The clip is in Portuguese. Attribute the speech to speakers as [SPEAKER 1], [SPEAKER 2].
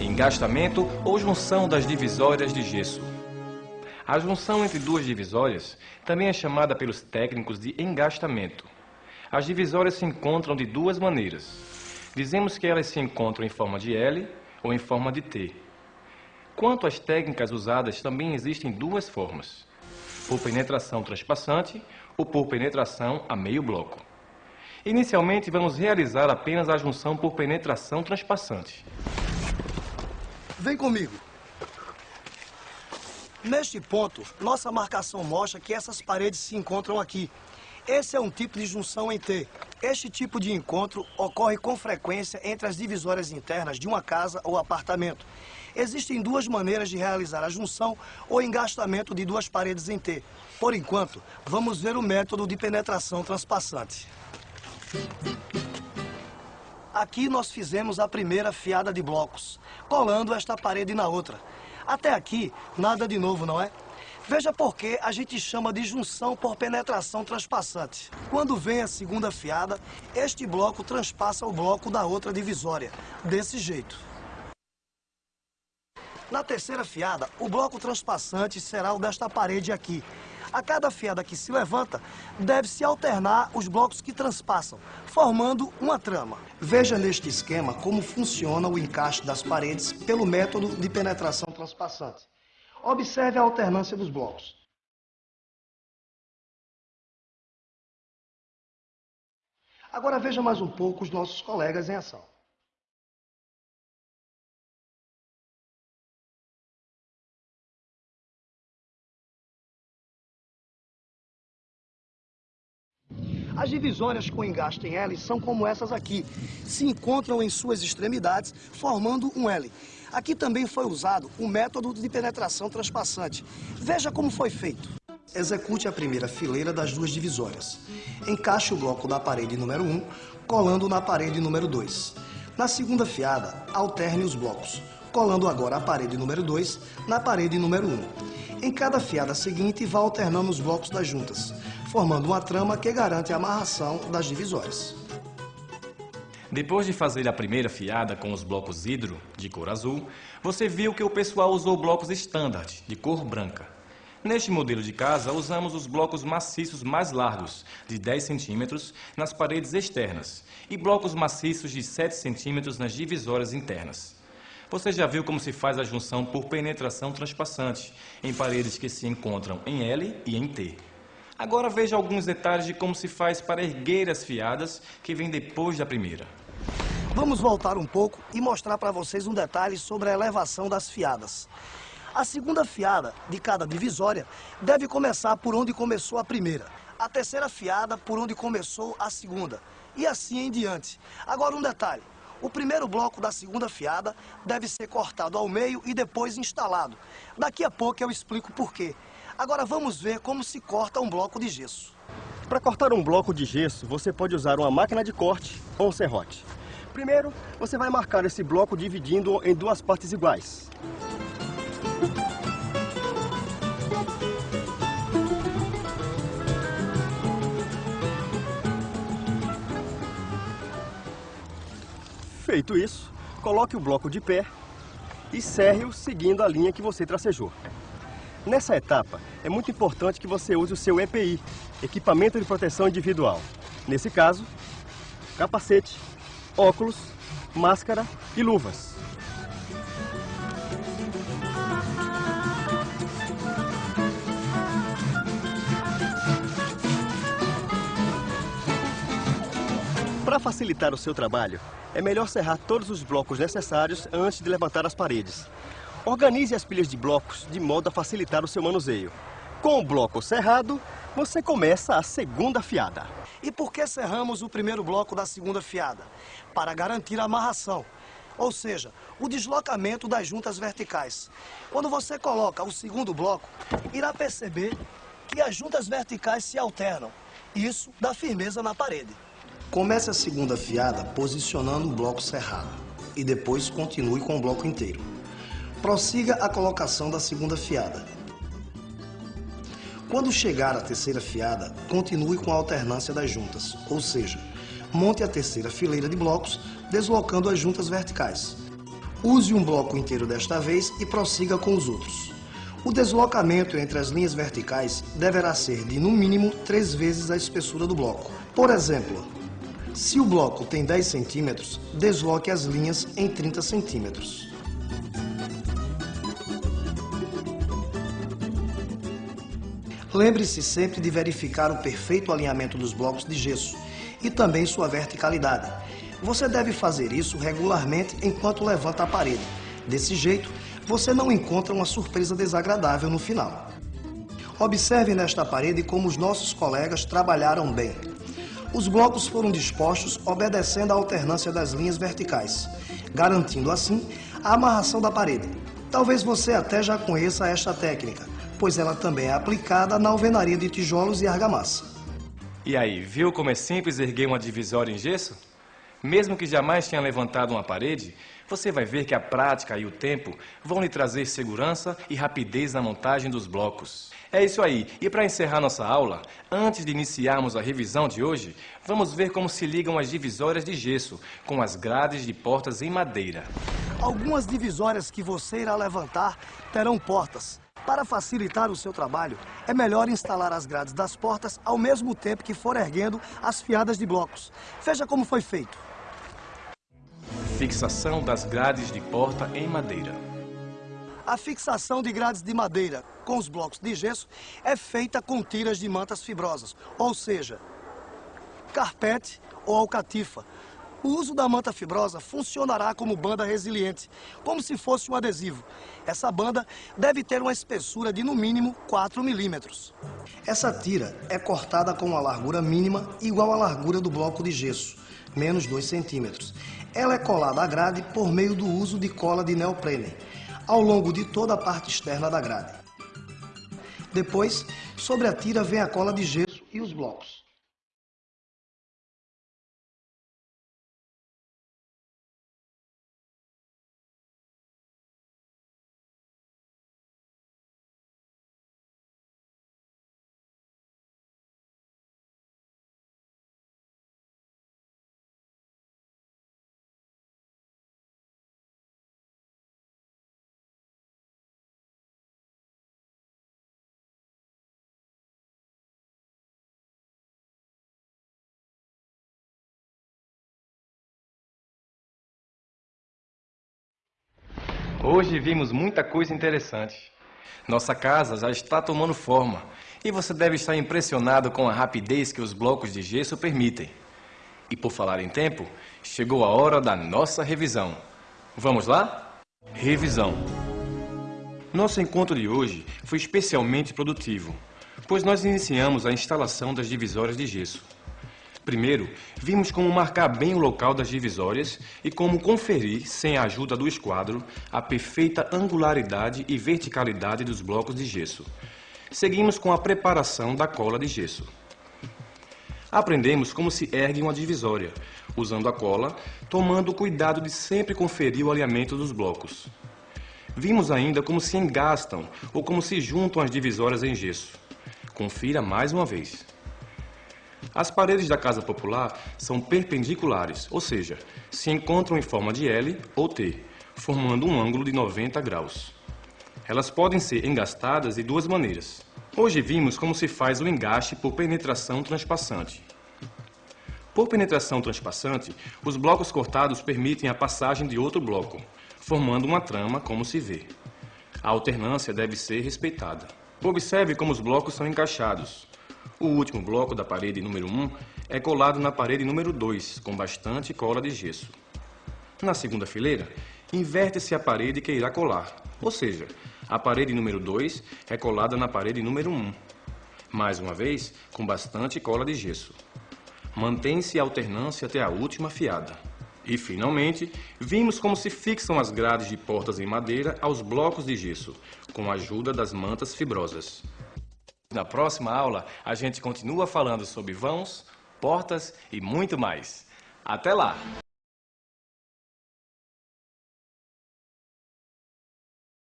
[SPEAKER 1] engastamento ou junção das divisórias de gesso. A junção entre duas divisórias também é chamada pelos técnicos de engastamento. As divisórias se encontram de duas maneiras. Dizemos que elas se encontram em forma de L ou em forma de T. Quanto às técnicas usadas, também existem duas formas: por penetração transpassante ou por penetração a meio bloco. Inicialmente, vamos realizar apenas a junção por penetração transpassante.
[SPEAKER 2] Vem comigo. Neste ponto, nossa marcação mostra que essas paredes se encontram aqui. Esse é um tipo de junção em T. Este tipo de encontro ocorre com frequência entre as divisórias internas de uma casa ou apartamento. Existem duas maneiras de realizar a junção ou engastamento de duas paredes em T. Por enquanto, vamos ver o método de penetração transpassante. Aqui nós fizemos a primeira fiada de blocos, colando esta parede na outra. Até aqui, nada de novo, não é? Veja por que a gente chama de junção por penetração transpassante. Quando vem a segunda fiada, este bloco transpassa o bloco da outra divisória, desse jeito. Na terceira fiada, o bloco transpassante será o desta parede aqui. A cada fiada que se levanta, deve-se alternar os blocos que transpassam, formando uma trama. Veja neste esquema como funciona o encaixe das paredes pelo método de penetração transpassante. Observe a alternância dos blocos. Agora veja mais um pouco os nossos colegas em ação. As divisórias com engaste em L são como essas aqui. Se encontram em suas extremidades, formando um L. Aqui também foi usado o método de penetração transpassante. Veja como foi feito. Execute a primeira fileira das duas divisórias. Encaixe o bloco da parede número 1, colando na parede número 2. Na segunda fiada, alterne os blocos, colando agora a parede número 2 na parede número 1. Em cada fiada seguinte, vá alternando os blocos das juntas, formando uma trama que garante a amarração das divisórias.
[SPEAKER 1] Depois de fazer a primeira fiada com os blocos hidro, de cor azul, você viu que o pessoal usou blocos standard, de cor branca. Neste modelo de casa, usamos os blocos maciços mais largos, de 10 centímetros, nas paredes externas, e blocos maciços de 7 centímetros nas divisórias internas. Você já viu como se faz a junção por penetração transpassante, em paredes que se encontram em L e em T. Agora veja alguns detalhes de como se faz para erguer as fiadas que vêm depois da primeira.
[SPEAKER 2] Vamos voltar um pouco e mostrar para vocês um detalhe sobre a elevação das fiadas. A segunda fiada de cada divisória deve começar por onde começou a primeira. A terceira fiada por onde começou a segunda. E assim em diante. Agora um detalhe. O primeiro bloco da segunda fiada deve ser cortado ao meio e depois instalado. Daqui a pouco eu explico por quê. Agora vamos ver como se corta um bloco de gesso.
[SPEAKER 3] Para cortar um bloco de gesso, você pode usar uma máquina de corte ou um serrote. Primeiro, você vai marcar esse bloco dividindo em duas partes iguais. Feito isso, coloque o bloco de pé e serre-o seguindo a linha que você tracejou. Nessa etapa, é muito importante que você use o seu EPI, Equipamento de Proteção Individual. Nesse caso, capacete, óculos, máscara e luvas. Para facilitar o seu trabalho, é melhor serrar todos os blocos necessários antes de levantar as paredes. Organize as pilhas de blocos de modo a facilitar o seu manuseio. Com o bloco cerrado, você começa a segunda fiada.
[SPEAKER 2] E por que cerramos o primeiro bloco da segunda fiada? Para garantir a amarração, ou seja, o deslocamento das juntas verticais. Quando você coloca o segundo bloco, irá perceber que as juntas verticais se alternam. Isso dá firmeza na parede. Comece a segunda fiada posicionando o bloco cerrado e depois continue com o bloco inteiro. Prossiga a colocação da segunda fiada. Quando chegar à terceira fiada, continue com a alternância das juntas, ou seja, monte a terceira fileira de blocos, deslocando as juntas verticais. Use um bloco inteiro desta vez e prossiga com os outros. O deslocamento entre as linhas verticais deverá ser de, no mínimo, três vezes a espessura do bloco. Por exemplo, se o bloco tem 10 centímetros, desloque as linhas em 30 centímetros. Lembre-se sempre de verificar o perfeito alinhamento dos blocos de gesso e também sua verticalidade. Você deve fazer isso regularmente enquanto levanta a parede. Desse jeito, você não encontra uma surpresa desagradável no final. Observe nesta parede como os nossos colegas trabalharam bem. Os blocos foram dispostos obedecendo à alternância das linhas verticais, garantindo assim a amarração da parede. Talvez você até já conheça esta técnica, pois ela também é aplicada na alvenaria de tijolos e argamassa.
[SPEAKER 1] E aí, viu como é simples erguer uma divisória em gesso? Mesmo que jamais tenha levantado uma parede, você vai ver que a prática e o tempo vão lhe trazer segurança e rapidez na montagem dos blocos. É isso aí. E para encerrar nossa aula, antes de iniciarmos a revisão de hoje, vamos ver como se ligam as divisórias de gesso com as grades de portas em madeira.
[SPEAKER 2] Algumas divisórias que você irá levantar terão portas. Para facilitar o seu trabalho, é melhor instalar as grades das portas ao mesmo tempo que for erguendo as fiadas de blocos. Veja como foi feito.
[SPEAKER 1] Fixação das grades de porta em madeira.
[SPEAKER 2] A fixação de grades de madeira com os blocos de gesso é feita com tiras de mantas fibrosas, ou seja, carpete ou alcatifa. O uso da manta fibrosa funcionará como banda resiliente, como se fosse um adesivo. Essa banda deve ter uma espessura de no mínimo 4 milímetros. Essa tira é cortada com uma largura mínima igual à largura do bloco de gesso, menos 2 centímetros. Ela é colada à grade por meio do uso de cola de neoprene, ao longo de toda a parte externa da grade. Depois, sobre a tira vem a cola de gesso e os blocos.
[SPEAKER 1] Hoje vimos muita coisa interessante. Nossa casa já está tomando forma e você deve estar impressionado com a rapidez que os blocos de gesso permitem. E por falar em tempo, chegou a hora da nossa revisão. Vamos lá? Revisão. Nosso encontro de hoje foi especialmente produtivo, pois nós iniciamos a instalação das divisórias de gesso. Primeiro, vimos como marcar bem o local das divisórias e como conferir, sem a ajuda do esquadro, a perfeita angularidade e verticalidade dos blocos de gesso. Seguimos com a preparação da cola de gesso. Aprendemos como se ergue uma divisória, usando a cola, tomando o cuidado de sempre conferir o alinhamento dos blocos. Vimos ainda como se engastam ou como se juntam as divisórias em gesso. Confira mais uma vez. As paredes da casa popular são perpendiculares, ou seja, se encontram em forma de L ou T, formando um ângulo de 90 graus. Elas podem ser engastadas de duas maneiras. Hoje vimos como se faz o engaste por penetração transpassante. Por penetração transpassante, os blocos cortados permitem a passagem de outro bloco, formando uma trama como se vê. A alternância deve ser respeitada. Observe como os blocos são encaixados. O último bloco da parede número 1 é colado na parede número 2, com bastante cola de gesso. Na segunda fileira, inverte-se a parede que irá colar, ou seja, a parede número 2 é colada na parede número 1. Mais uma vez, com bastante cola de gesso. Mantém-se a alternância até a última fiada. E, finalmente, vimos como se fixam as grades de portas em madeira aos blocos de gesso, com a ajuda das mantas fibrosas. Na próxima aula, a gente continua falando sobre vãos, portas e muito mais. Até lá!